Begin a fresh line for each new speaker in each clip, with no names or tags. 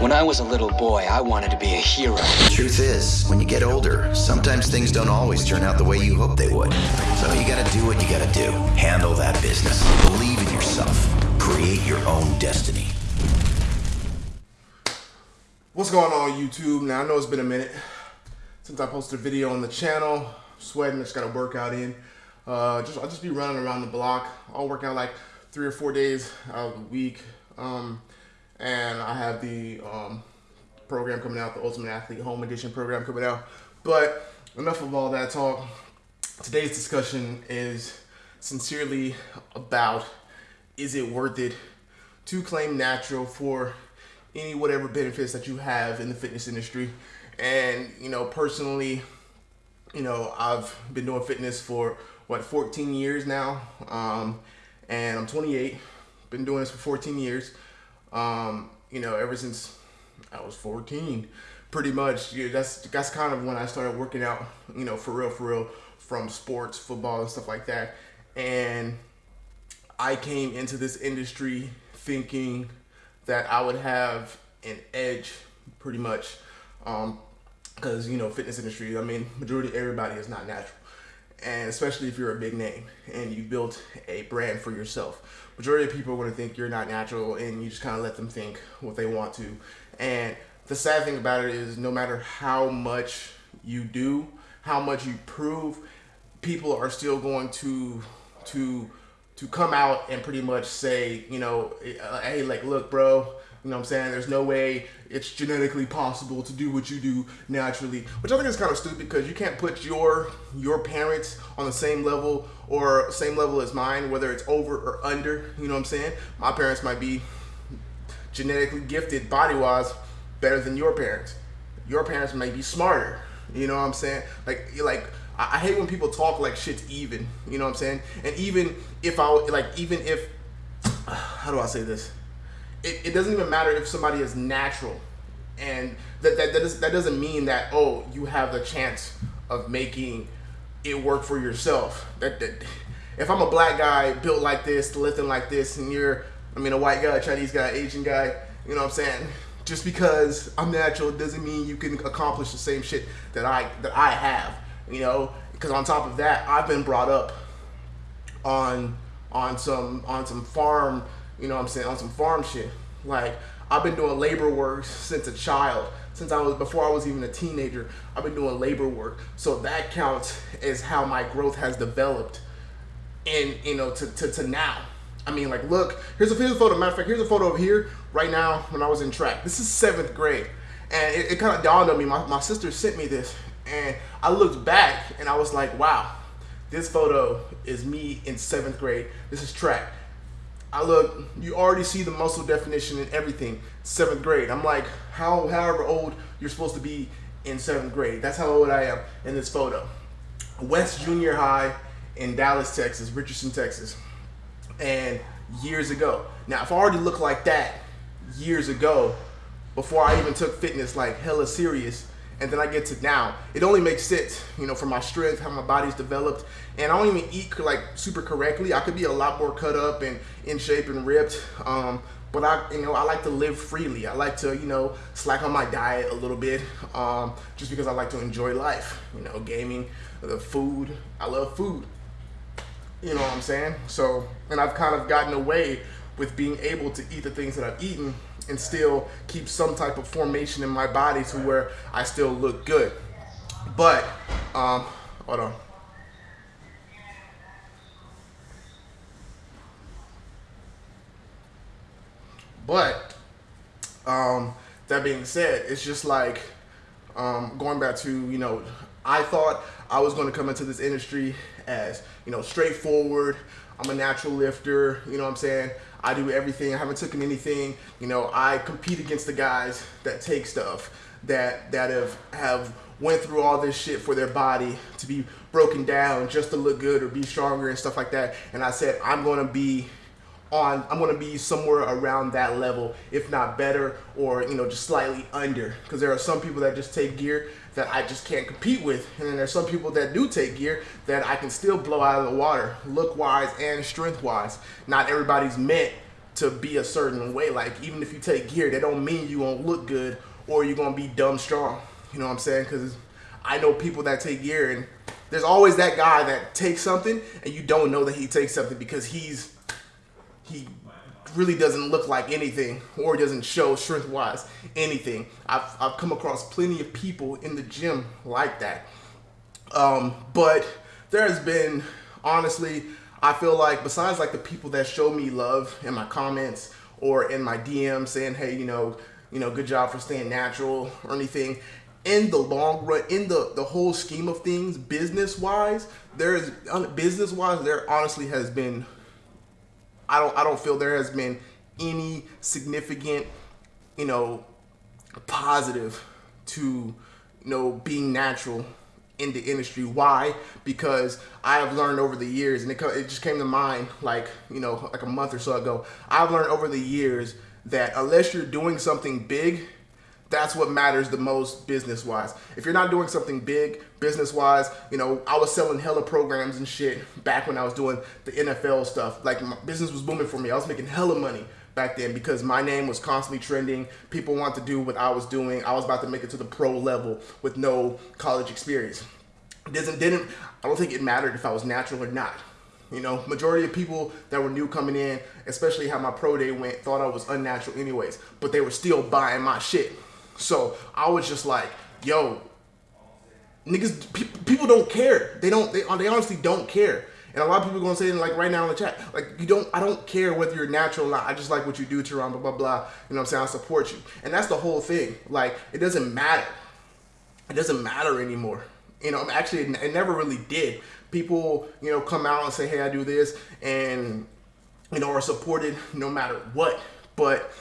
When I was a little boy, I wanted to be a hero.
The truth is, when you get older, sometimes things don't always turn out the way you hope they would. So you gotta do what you gotta do. Handle that business. Believe in yourself. Create your own destiny.
What's going on YouTube? Now I know it's been a minute since I posted a video on the channel. sweating, just got a workout in. Uh, just I'll just be running around the block. I'll work out like three or four days out of the week. Um, and I have the um, program coming out, the Ultimate Athlete Home Edition program coming out. But enough of all that talk. Today's discussion is sincerely about is it worth it to claim natural for any whatever benefits that you have in the fitness industry. And, you know, personally, you know, I've been doing fitness for what, 14 years now. Um, and I'm 28, been doing this for 14 years. Um, you know, ever since I was 14, pretty much. Yeah, that's that's kind of when I started working out. You know, for real, for real, from sports, football, and stuff like that. And I came into this industry thinking that I would have an edge, pretty much, Um, because um, you know, fitness industry. I mean, majority everybody is not natural and especially if you're a big name and you built a brand for yourself. Majority of people are going to think you're not natural and you just kind of let them think what they want to. And the sad thing about it is no matter how much you do, how much you prove, people are still going to to to come out and pretty much say, you know, eh, uh, hey, like, look, bro, you know what I'm saying? There's no way it's genetically possible to do what you do naturally, which I think is kind of stupid because you can't put your your parents on the same level or same level as mine, whether it's over or under. You know what I'm saying? My parents might be genetically gifted body-wise better than your parents. Your parents may be smarter. You know what I'm saying? Like like I hate when people talk like shit's even. You know what I'm saying? And even if I like, even if how do I say this? It, it doesn't even matter if somebody is natural. And that that, that, is, that doesn't mean that oh you have the chance of making it work for yourself. That, that if i'm a black guy built like this lifting like this and you're i mean a white guy chinese guy asian guy you know what i'm saying? Just because i'm natural doesn't mean you can accomplish the same shit that i that i have you know? Because on top of that i've been brought up on on some on some farm you know what I'm saying, on some farm shit. Like, I've been doing labor work since a child. Since I was, before I was even a teenager, I've been doing labor work. So that counts as how my growth has developed and, you know, to, to, to now. I mean, like, look, here's a, here's a photo. Matter of fact, here's a photo of here right now when I was in track. This is seventh grade. And it, it kind of dawned on me. My, my sister sent me this. And I looked back and I was like, wow, this photo is me in seventh grade. This is track. I look, you already see the muscle definition and everything. Seventh grade. I'm like, how, however old you're supposed to be in seventh grade. That's how old I am in this photo. West Junior High in Dallas, Texas, Richardson, Texas. And years ago. Now, if I already looked like that years ago, before I even took fitness like hella serious, and then I get to now, it only makes sense, you know, for my strength, how my body's developed, and I don't even eat like super correctly. I could be a lot more cut up and in shape and ripped, um, but I, you know, I like to live freely. I like to, you know, slack on my diet a little bit, um, just because I like to enjoy life. You know, gaming, the food. I love food. You know what I'm saying? So, and I've kind of gotten away with being able to eat the things that I've eaten and still keep some type of formation in my body to where I still look good. But, um, hold on. But, um, that being said, it's just like, um, going back to, you know, I thought I was going to come into this industry as, you know, straightforward. I'm a natural lifter, you know what I'm saying? I do everything. I haven't taken anything. You know, I compete against the guys that take stuff that that have have went through all this shit for their body to be broken down just to look good or be stronger and stuff like that. And I said I'm gonna be on I'm gonna be somewhere around that level, if not better, or you know, just slightly under. Because there are some people that just take gear that I just can't compete with, and then there's some people that do take gear that I can still blow out of the water, look wise and strength wise. Not everybody's meant to be a certain way. Like even if you take gear, that don't mean you gonna look good or you're gonna be dumb strong. You know what I'm saying? Because I know people that take gear, and there's always that guy that takes something and you don't know that he takes something because he's he really doesn't look like anything or doesn't show strength wise anything. I've, I've come across plenty of people in the gym like that. Um, but there has been, honestly, I feel like besides like the people that show me love in my comments or in my DM saying, hey, you know, you know, good job for staying natural or anything. In the long run, in the the whole scheme of things, business wise, there is business wise, there honestly has been I don't I don't feel there has been any significant, you know, positive to you know being natural in the industry. Why? Because I have learned over the years, and it, it just came to mind like you know like a month or so ago. I've learned over the years that unless you're doing something big that's what matters the most business wise. If you're not doing something big business wise, you know, I was selling hella programs and shit back when I was doing the NFL stuff. Like my business was booming for me. I was making hella money back then because my name was constantly trending. People want to do what I was doing. I was about to make it to the pro level with no college experience. Doesn't didn't I don't think it mattered if I was natural or not. You know, majority of people that were new coming in, especially how my pro day went, thought I was unnatural anyways, but they were still buying my shit. So I was just like, yo, niggas, pe- people don't care. They don't, they, they honestly don't care. And a lot of people are gonna say like right now in the chat, like you don't, I don't care whether you're natural or not. I just like what you do, Teron, blah blah blah. You know what I'm saying? I support you, and that's the whole thing. Like it doesn't matter. It doesn't matter anymore. You know, actually, it, it never really did. People, you know, come out and say, hey, I do this, and you know, are supported no matter what. But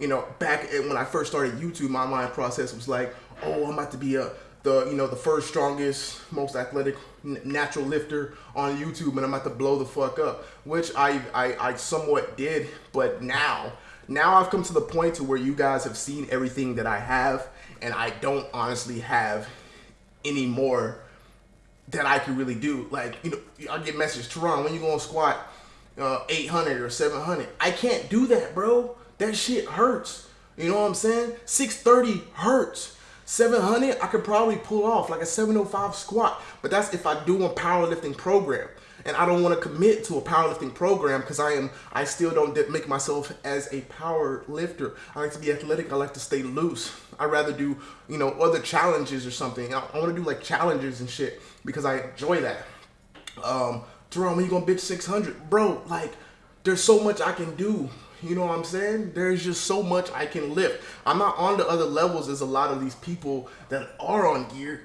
you know, back when I first started YouTube, my mind process was like, oh, I'm about to be a the you know the first strongest, most athletic natural lifter on YouTube, and I'm about to blow the fuck up, which I, I I somewhat did, but now now I've come to the point to where you guys have seen everything that I have, and I don't honestly have any more that I can really do. Like you know, I get messages, Teron, when you gonna squat uh, 800 or 700? I can't do that, bro. That shit hurts. You know what I'm saying? 630 hurts. 700, I could probably pull off like a 705 squat, but that's if I do a powerlifting program. And I don't want to commit to a powerlifting program because I am, I still don't make myself as a power lifter. I like to be athletic. I like to stay loose. I rather do, you know, other challenges or something. I, I want to do like challenges and shit because I enjoy that. Um, Teron, when you gonna bitch 600? Bro, like, there's so much I can do you know what I'm saying? There's just so much I can lift. I'm not on the other levels as a lot of these people that are on gear.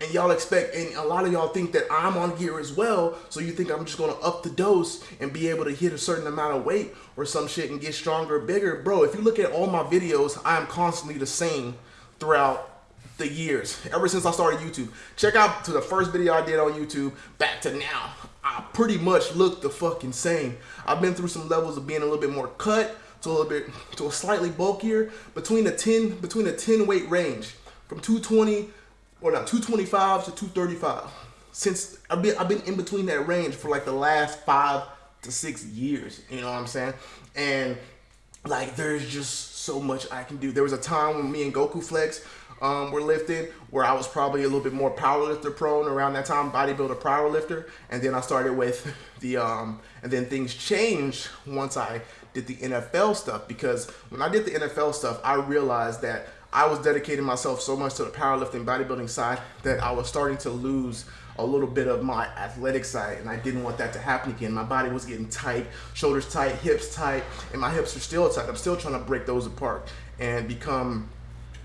And y'all expect, and a lot of y'all think that I'm on gear as well. So you think I'm just gonna up the dose and be able to hit a certain amount of weight or some shit and get stronger, bigger. Bro, if you look at all my videos, I am constantly the same throughout the years, ever since I started YouTube. Check out to the first video I did on YouTube back to now. I pretty much look the fucking same. I've been through some levels of being a little bit more cut to a little bit to a slightly bulkier between the 10 between the 10 weight range from 220 or not 225 to 235. Since I've been I've been in between that range for like the last five to six years. You know what I'm saying? And like there's just so much I can do. There was a time when me and Goku Flex um, were lifted, where I was probably a little bit more powerlifter prone around that time, bodybuilder powerlifter, and then I started with the um, and then things changed once I did the NFL stuff because when I did the NFL stuff, I realized that I was dedicating myself so much to the powerlifting bodybuilding side that I was starting to lose a little bit of my athletic side and I didn't want that to happen again. My body was getting tight, shoulders tight, hips tight, and my hips are still tight. I'm still trying to break those apart and become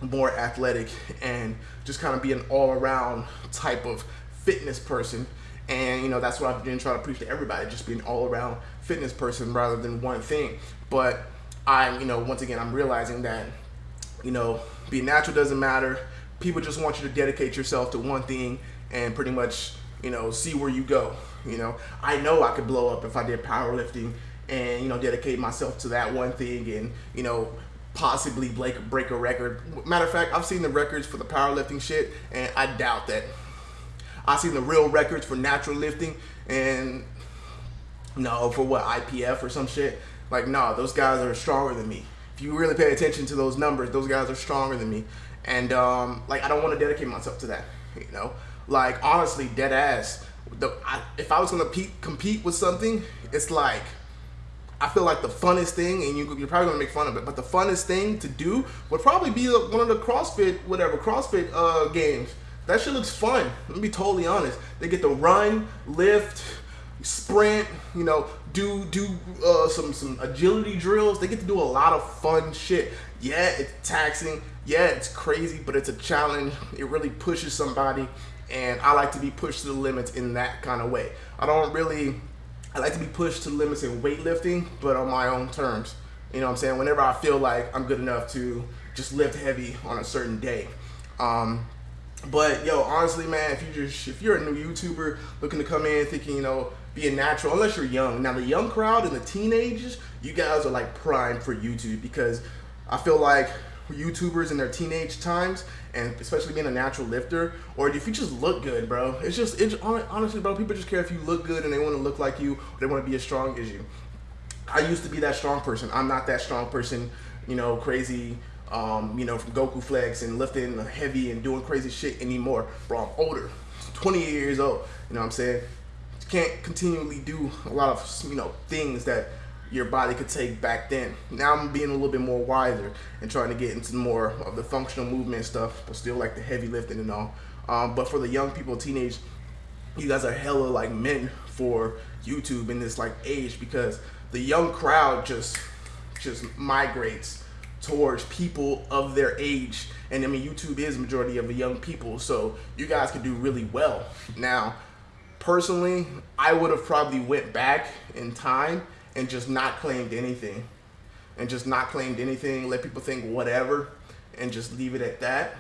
more athletic and just kind of be an all-around type of fitness person. And you know that's what I've been trying to preach to everybody just be an all-around fitness person rather than one thing. But I'm you know once again I'm realizing that you know being natural doesn't matter. People just want you to dedicate yourself to one thing and pretty much you know see where you go you know. I know I could blow up if I did powerlifting and you know dedicate myself to that one thing and you know possibly break, break a record. Matter of fact, I've seen the records for the powerlifting shit, and I doubt that. I've seen the real records for natural lifting, and no, for what, IPF or some shit. Like, nah, those guys are stronger than me. If you really pay attention to those numbers, those guys are stronger than me. And um, like, I don't want to dedicate myself to that. You know, like honestly, dead ass. The, I, if I was gonna compete with something, it's like I feel like the funnest thing, and you, you're probably gonna make fun of it, but the funnest thing to do would probably be one of the CrossFit, whatever CrossFit uh, games. That shit looks fun. Let me be totally honest. They get to run, lift, sprint, you know, do do uh, some some agility drills. They get to do a lot of fun shit. Yeah, it's taxing. Yeah, it's crazy, but it's a challenge. It really pushes somebody, and I like to be pushed to the limits in that kind of way. I don't really I like to be pushed to limits in weightlifting, but on my own terms. You know what I'm saying? Whenever I feel like I'm good enough to just lift heavy on a certain day. Um, but yo, honestly, man, if you just if you're a new YouTuber looking to come in thinking, you know, be a natural, unless you're young. Now the young crowd and the teenagers, you guys are like prime for YouTube because I feel like YouTubers in their teenage times, and especially being a natural lifter, or if you just look good, bro. It's just, it's honestly, bro. People just care if you look good and they want to look like you, they want to be as strong as you. I used to be that strong person. I'm not that strong person, you know, crazy, um, you know, from Goku Flex and lifting heavy and doing crazy shit anymore. Bro, I'm older, 28 years old. You know what I'm saying? Can't continually do a lot of, you know, things that your body could take back then. Now I'm being a little bit more wiser and trying to get into more of the functional movement stuff, but still like the heavy lifting and all. Um, but for the young people, teenage, you guys are hella like men for YouTube in this like age because the young crowd just just migrates towards people of their age. And I mean, YouTube is majority of the young people, so you guys can do really well. Now, personally, I would have probably went back in time and just not claimed anything. And just not claimed anything let people think whatever and just leave it at that.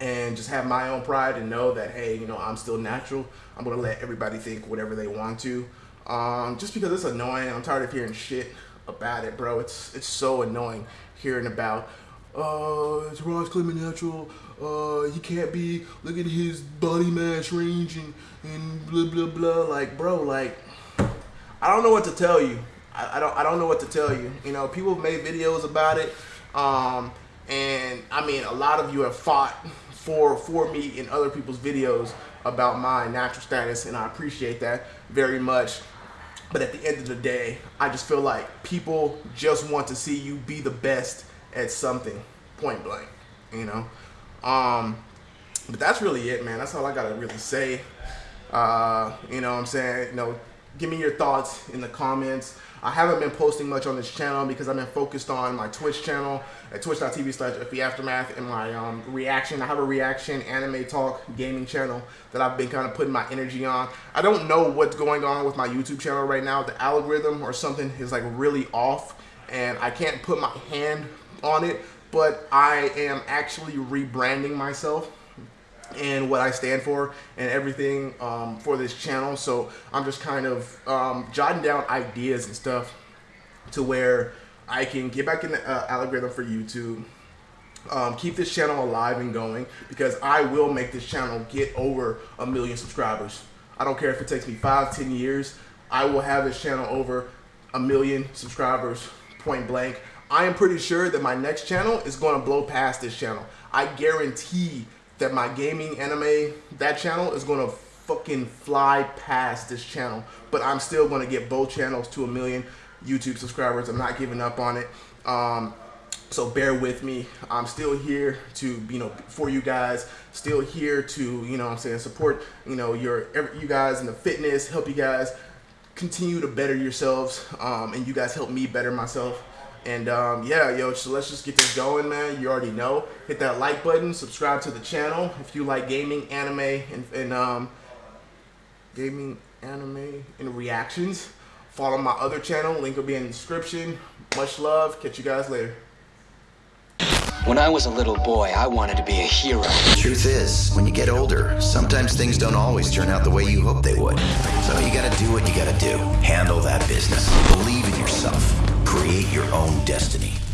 And just have my own pride and know that hey you know i'm still natural. I'm gonna let everybody think whatever they want to. Um, just because it's annoying. I'm tired of hearing shit about it bro. It's it's so annoying hearing about uh it's Ross claiming natural uh he can't be look at his body mass range and and blah blah blah. Like bro like I don't know what to tell you. I, I, don't I don't know what to tell you. You know, people have made videos about it, um, and I mean, a lot of you have fought for for me in other people's videos about my natural status, and I appreciate that very much. But at the end of the day, I just feel like people just want to see you be the best at something, point blank. You know, um, but that's really it, man. That's all I gotta really say. Uh, you know what I'm saying? You know, give me your thoughts in the comments. I haven't been posting much on this channel because I've been focused on my Twitch channel at twitch.tv slash Aftermath and my um, reaction. I have a reaction anime talk gaming channel that I've been kind of putting my energy on. I don't know what's going on with my YouTube channel right now. The algorithm or something is like really off and I can't put my hand on it, but I am actually rebranding myself and what I stand for and everything um, for this channel. So I'm just kind of um, jotting down ideas and stuff to where I can get back in the uh, algorithm for YouTube. Um, keep this channel alive and going because I will make this channel get over a million subscribers. I don't care if it takes me five, ten years. I will have this channel over a million subscribers, point blank. I am pretty sure that my next channel is going to blow past this channel. I guarantee that my gaming anime, that channel is gonna fucking fly past this channel. But I'm still gonna get both channels to a million YouTube subscribers. I'm not giving up on it. Um, so bear with me. I'm still here to, you know, for you guys. Still here to, you know I'm saying, support, you know, your you guys in the fitness, help you guys continue to better yourselves. Um, and you guys help me better myself. And um, yeah, yo, so let's just get this going, man. You already know. Hit that like button, subscribe to the channel if you like gaming, anime, and, and um, gaming, anime, and reactions. Follow my other channel. Link will be in the description. Much love. Catch you guys later.
When I was a little boy, I wanted to be a hero.
The truth is, when you get older, sometimes things don't always turn out the way you hope they would. So you gotta do what you gotta do. Handle that business. Believe in yourself. Create your own destiny.